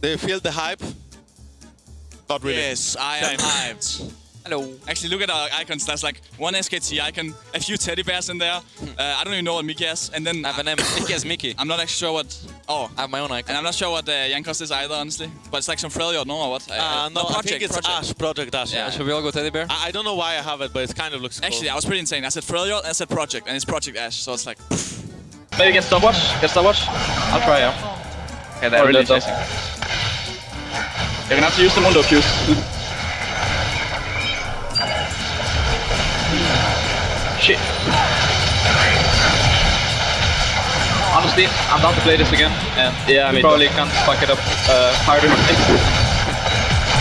Do you feel the hype? Not really. Yes, I am hyped. Hello. Actually, look at our icons. There's like one SKT icon, a few teddy bears in there. Uh, I don't even know what Mickey has. And then I have a name. Mickey as Mickey. I'm not actually sure what. Oh, I have my own icon. and I'm not sure what uh, Jankos is either, honestly. But it's like some Freljord, no, or what? Uh, no, I think it's Ashe, Project Ashe. Yeah. Yeah. Should we all go teddy bear? I, I don't know why I have it, but it kind of looks cool. Actually, I was pretty insane. I said Freljord, I said Project, and it's Project Ashe. So it's like, Maybe get stopwatch. Get stopwatch. I'll try, yeah. Okay, they're really chasing. You're gonna have to use the Mundo Qs. Shit. Honestly, I'm down to play this again, and Yeah, we me probably can't fuck it up uh, harder.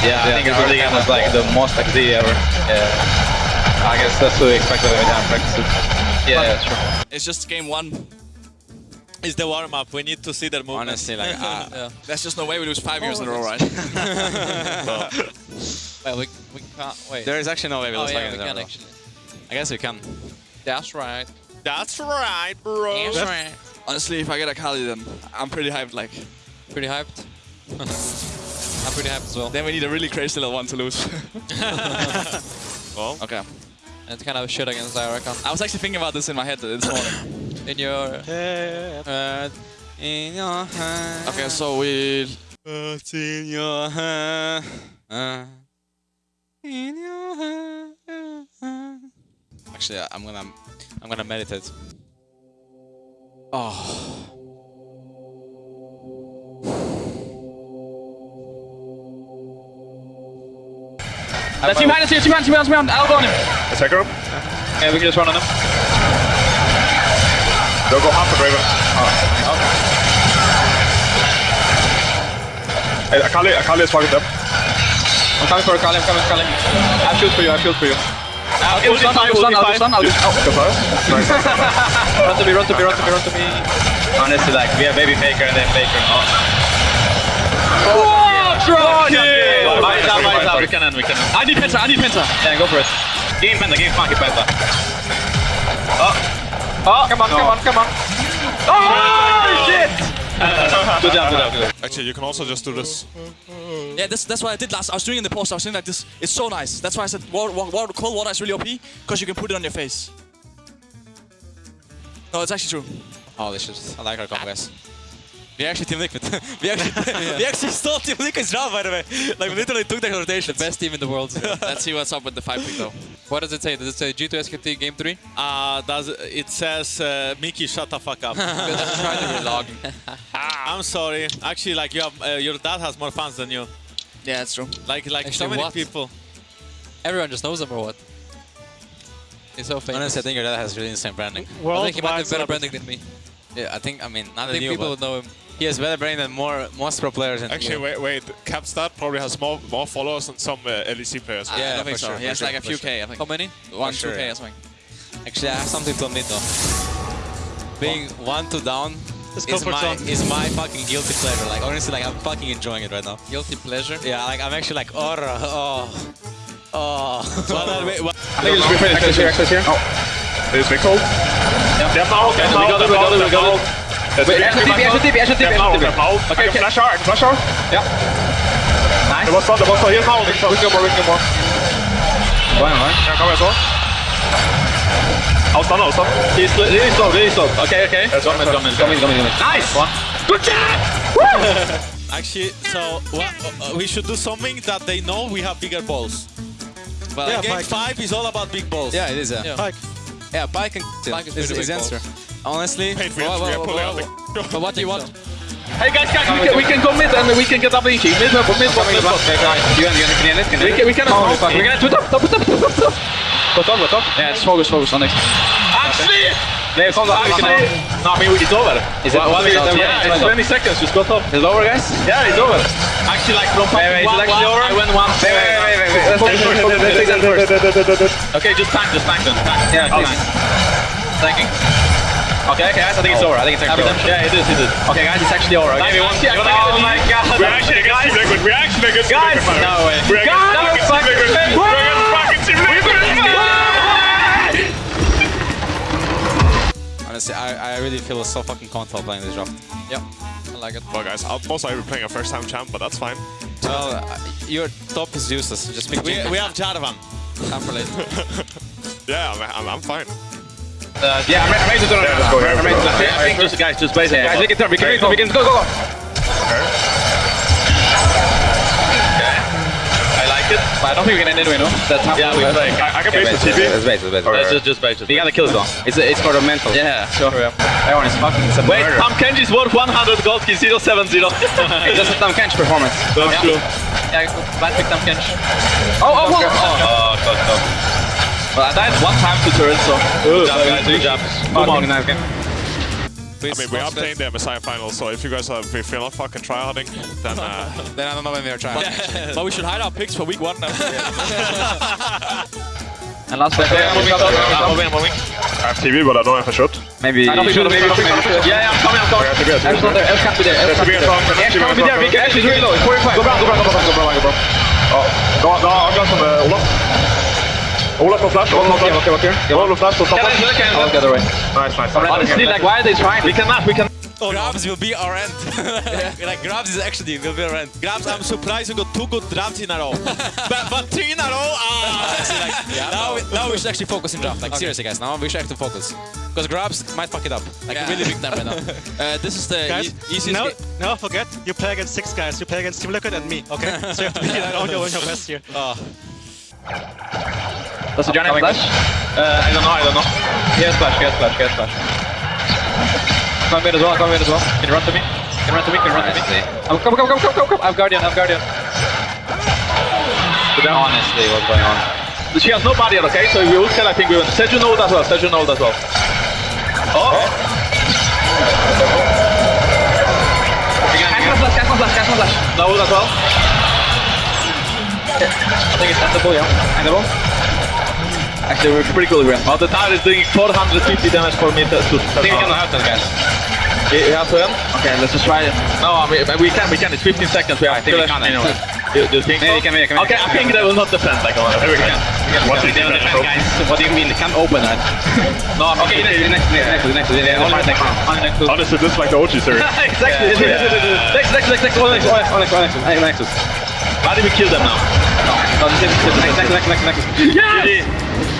Yeah, I think it's really was like the most XD ever. Yeah. I guess that's what we expected when we didn't practice it. Yeah, yeah, true. it's just game one. It's the warm up. We need to see their movement. Honestly, like, uh, yeah. There's just no way we lose five years in a row, right? Well, we, we can't. Wait. There is actually no way we oh, lose yeah, five we in a row. actually. I guess we can. That's right. That's right, bro. That's right. Honestly, if I get a Kali, then I'm pretty hyped. Like, Pretty hyped. I'm pretty hyped as well. then we need a really crazy little one to lose. Well, okay. And it's kind of shit against I reckon. I was actually thinking about this in my head this morning. In your... head, in your hand. Okay, so we What's in your hand? Uh, in your hand. Actually, I'm gonna, I'm gonna meditate. Oh. Let's see behind, let's see behind, see behind, see behind. Elbow on him. Attack him. Yeah, we can just run on him. Don't go half the Draven. Hey, Akali, Akali is fucking them. I'm coming for Kali, I'm coming for Kali. I have shield for you, I have shield for you. I'll ulti stun, I'll stun, ulti I'll five. stun, I'll do oh. Fire. Run to me, run to me, run to me, run to me. Honestly, like, we have Baby Faker and then Faker. Oh. Oh, drop kill! Mine's out, mine's out. We can end, we can end. I need Penta, I need Penta. Yeah, go for it. Give him Penta, give him funky Penta. Oh, come on, come on, come on. Oh, shit! Good job, good job, good job. actually, you can also just do this. Yeah, this, that's what I did last. I was doing it in the post. I was doing like this. It's so nice. That's why I said water, water, cold water is really OP because you can put it on your face. No, it's actually true. Oh, this is. I like our combo. We actually Team Liquid. we actually we actually stole Team Liquid's round, by the way. Like, we literally took their rotation. The best team in the world. Let's see what's up with the five pick though. What does it say? Does it say G2 SKT game 3? Uh, does it says uh, Mickey, shut the fuck up. Try to relog. I'm sorry. Actually, like you have, uh, your dad has more fans than you. Yeah, that's true. Like, like so Actually, many what? people. Everyone just knows him or what? He's so famous. Honestly, I think your dad has really insane branding. I think he might have better branding than me. Yeah, I think, I mean, not I think you, people but would know him. He has better branding than more most pro players. In Actually, wait, wait. Capsdad probably has more more followers than some uh, LEC players. I Yeah, don't think so. sure, He has sure, like a few sure. K, I think. How many? One, sure, two K yeah. or something. Actually, I have something to admit though. Being one to down is my, is my fucking guilty pleasure. Like, honestly, like, I'm fucking enjoying it right now. Guilty pleasure. Yeah, like, I'm actually like, oh, oh, oh. Well, uh, wait, what- I think it's be finished. Access here, access here. Oh. There's big hold. Yeah. They have now, they have we now, got they it, we got it, we have got now. it. There's Wait, big Ashen TP, Ashen TP, Ashen TP, They have now, Ashen they TP. Okay, okay. flash out, I can flash out. Yeah. There was one, there was one here now. We can more, we can more. One, one. Can I come as well? I'll stun, I'll stun. He's really slow, really slow. Okay, okay. Yes, Come in, come in, come in, come in. Nice! One. Good job! Actually, so what, uh, we should do something that they know we have bigger balls. Well, yeah, game game five is all about big balls. Yeah, it is. Yeah, Yeah. Like, yeah Pyke and Pyke is is, pretty is answer. Honestly, Paid for it, Whoa, we are whoa, pulling whoa, out the... But what do you want? Hey guys, guys, we can, we can go mid and we can get double EG. Mid, mid, mid, mid, mid, You and you and can end can We can, we can, Oh, we fuck. can, top, top, top, top, top, top. Go top, go top. Yeah, just focus, focus on next. Actually, Nee, kom dan. actually, no, I mean, it's over. Is it one minute? Yeah, it's 20 seconds, just go top. Is it over, guys? Yeah, it's over. Actually, like from Wait, wait, is one, actually one, over? I went one. Wait, wait, wait, wait, wait. Let's take first. Let's take that first. Okay, just tank, just tank them. Tank. Yeah, I'll tank. Tanking. Okay, okay, guys, I think it's over. I think it's actually over. Yeah, it is, it is. Okay, guys, it's actually over. Okay, Nice, we won. actually, I we won. can't Oh my god. We're actually against Team Liquid, we're actually against Guys! No way. We're against Guys! fucking Liquid. We're against fucking Team Liquid. honestly, I, I really feel so fucking comfortable playing this draft. Yeah. I like like it. Well, guys, I'll most likely be playing a first time champ, but that's fine. Well, uh, your top is useless. Just pick We, we have Jarvan. I'm for late. Yeah, I'm, I'm, I'm fine. Uh, yeah, I'm, re- I'm ready to turn Yeah, around. let's go here, I'm ready to let's go. turn I think just guys, just base it. Guys, we can turn. We can, we can, we can go, go, go. I like. But I don't think we can end anyway, no? That's half Yeah, we play. I, I can Okay, base the base, TP. It's base, it's base. Uh, just, just base it. We gotta kill it though. It's, it's for the mental. Yeah, sure. Everyone is fucking it's a Wait, murder. Tahm Kench's worth 100 gold, he's 070. It's just a Tahm Kench performance. That's yeah. true. Yeah, bad pick Tahm Kench. Oh, oh, oh! oh. Oh, close, close. Well, I died one time to turret, so... Good job, guys. Good job. Fucking nice game. I mean, we are playing the Messiah final, so if you guys are, if you're not fucking tryharding, then uh, Then I don't know when we are trying. but we should hide our picks for week one now. And last play. Yeah, moving, moving, moving, moving. I have TV, but I don't know if I should. Maybe... I don't think so, maybe, maybe, maybe. Yeah, yeah, I'm coming, I'm coming. Yeah, TP, Ashe not there. Ashe can't be there. Ashe can't be there. Ashe can't be there. We can- Ashe is really low. It's 45. Go brown, go brown, go brown, go brown, go brown. Oh, no, no, I've got some uh, Olaf. Olaf on flash, Olaf on Okay, flash. okay, okay. Olaf on flash, so top Can I flash. look at I'll get away. Nice, nice. Honestly, like, why are they trying? We can match, we can. Grabbz will be our end. like Grabbz is actually will be our end. Grabbz, I'm surprised you got two good drafts in a row. but, but three in a row, ah! now, we, now we should actually focus in draft. Like seriously, guys. Now we should actually focus. Because Grabbz might fuck it up. Like Yeah. really big time right now. Uh, this is the Guys, e easiest. no, ga- no, forget. You play against six guys. You play against Team Liquid and me, okay? so you have to be like, on, your, on your best here. Does the Johnny have flash? Uh, I don't know, I don't know. He has flash, he has flash, he has flash. Come mid as well, come mid as well. Can you run to me? Can you run to me? Can you run Honestly. to me? Oh, come, come, come, come, come, come. I have Guardian, I have Guardian. Honestly, what's going on? She has no barrier, okay? So if we will kill, I think we win. Sergio knows as well, Sergio knows as well. Oh! Catch flash, catch my flash, catch my flash. Knows as well. I think it's endable, yeah. Endable. Actually, we're pretty cool, Graham. Oh, the tower is doing 450 damage for me to... to I think we can have that, guys. You have to end? Okay, let's just try it. No, I mean, we can, we can. It's 15 seconds. We have I think we kill can, anyway. actually. You, you think Maybe so? we can, maybe we can, Okay, I think they will not defend like on We can. What do you think? guys. What do you mean? They can't open that. No, I'm Okay, next, next, next, next, next, next. Only next, only next. Honestly, this is like the OG series. exactly. Next, next, next, next. All next, all next, all next, all next. Hey, next. How do we kill them now? No, this is next, next, next, next, next. Yeah!